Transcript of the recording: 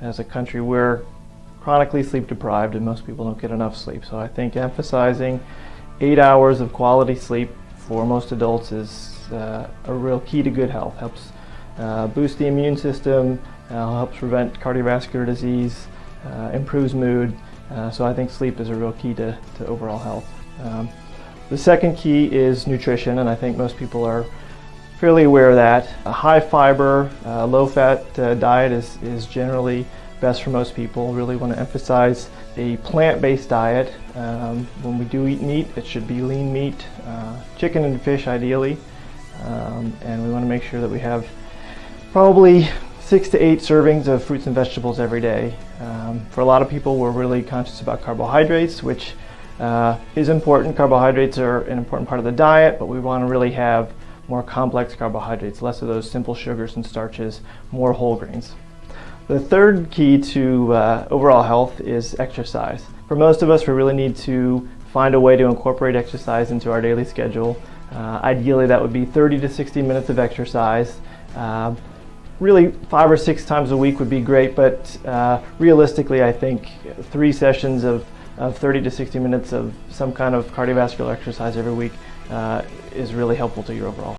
As a country, we're chronically sleep deprived and most people don't get enough sleep. So I think emphasizing eight hours of quality sleep for most adults is uh, a real key to good health. Helps uh, boost the immune system, uh, helps prevent cardiovascular disease, uh, improves mood. Uh, so I think sleep is a real key to, to overall health. Um, the second key is nutrition, and I think most people are fairly aware of that. A high fiber, uh, low fat uh, diet is, is generally best for most people. Really want to emphasize a plant-based diet. Um, when we do eat meat, it should be lean meat, uh, chicken and fish ideally. Um, and we want to make sure that we have probably six to eight servings of fruits and vegetables every day. Um, for a lot of people, we're really conscious about carbohydrates, which uh, is important. Carbohydrates are an important part of the diet, but we want to really have more complex carbohydrates, less of those simple sugars and starches, more whole grains. The third key to uh, overall health is exercise. For most of us, we really need to find a way to incorporate exercise into our daily schedule. Uh, ideally, that would be 30 to 60 minutes of exercise. Uh, really, five or six times a week would be great, but uh, realistically, I think three sessions of, of 30 to 60 minutes of some kind of cardiovascular exercise every week uh, is really helpful to your overall